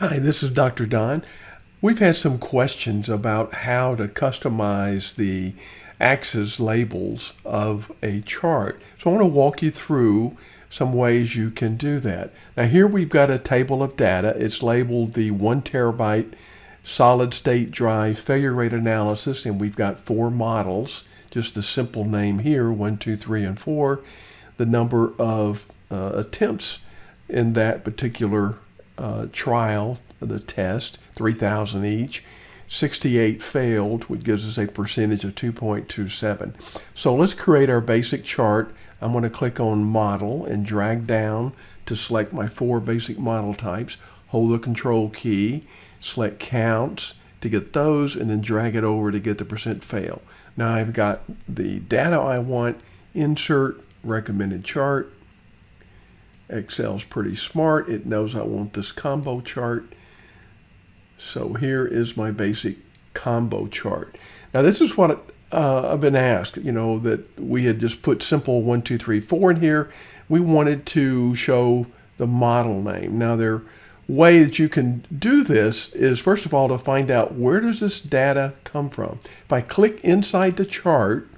Hi, this is Dr. Don. We've had some questions about how to customize the axis labels of a chart. So I want to walk you through some ways you can do that. Now here we've got a table of data. It's labeled the one terabyte solid state drive failure rate analysis and we've got four models. Just the simple name here, one, two, three, and four. The number of uh, attempts in that particular uh, trial, the test, 3,000 each. 68 failed, which gives us a percentage of 2.27. So let's create our basic chart. I'm going to click on Model and drag down to select my four basic model types. Hold the Control key, select Counts to get those, and then drag it over to get the percent fail. Now I've got the data I want, Insert Recommended Chart, Excel's pretty smart. It knows I want this combo chart. So here is my basic combo chart. Now this is what uh, I've been asked, you know, that we had just put simple one, two, three, four in here. We wanted to show the model name. Now there way that you can do this is first of all to find out where does this data come from. If I click inside the chart,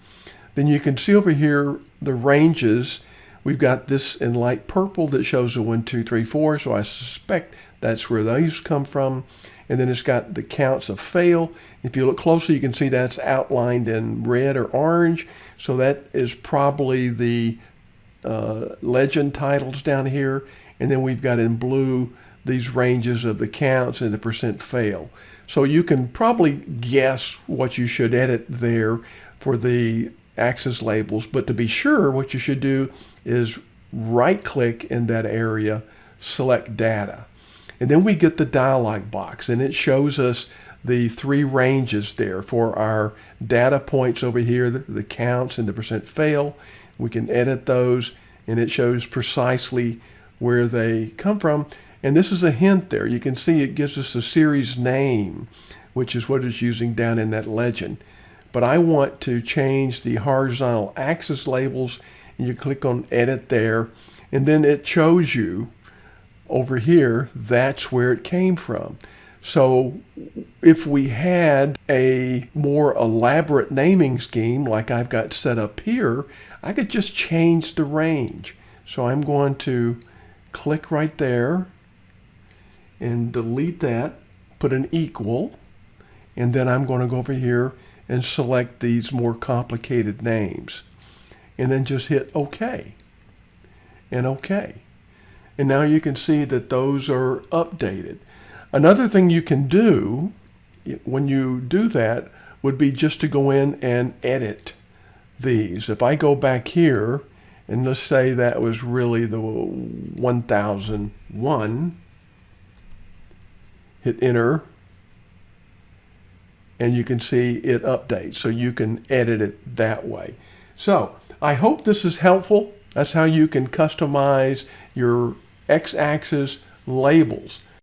then you can see over here the ranges We've got this in light purple that shows the one, two, three, four. So I suspect that's where those come from. And then it's got the counts of fail. If you look closely, you can see that's outlined in red or orange. So that is probably the uh, legend titles down here. And then we've got in blue these ranges of the counts and the percent fail. So you can probably guess what you should edit there for the axis labels. But to be sure, what you should do is right click in that area, select data. And then we get the dialog box and it shows us the three ranges there for our data points over here, the, the counts and the percent fail. We can edit those and it shows precisely where they come from. And this is a hint there. You can see it gives us a series name, which is what it's using down in that legend but I want to change the horizontal axis labels and you click on edit there and then it shows you over here that's where it came from. So if we had a more elaborate naming scheme like I've got set up here, I could just change the range. So I'm going to click right there and delete that, put an equal, and then I'm going to go over here and select these more complicated names. And then just hit OK and OK. And now you can see that those are updated. Another thing you can do when you do that would be just to go in and edit these. If I go back here and let's say that was really the 1001, hit enter and you can see it updates. So you can edit it that way. So I hope this is helpful. That's how you can customize your x-axis labels.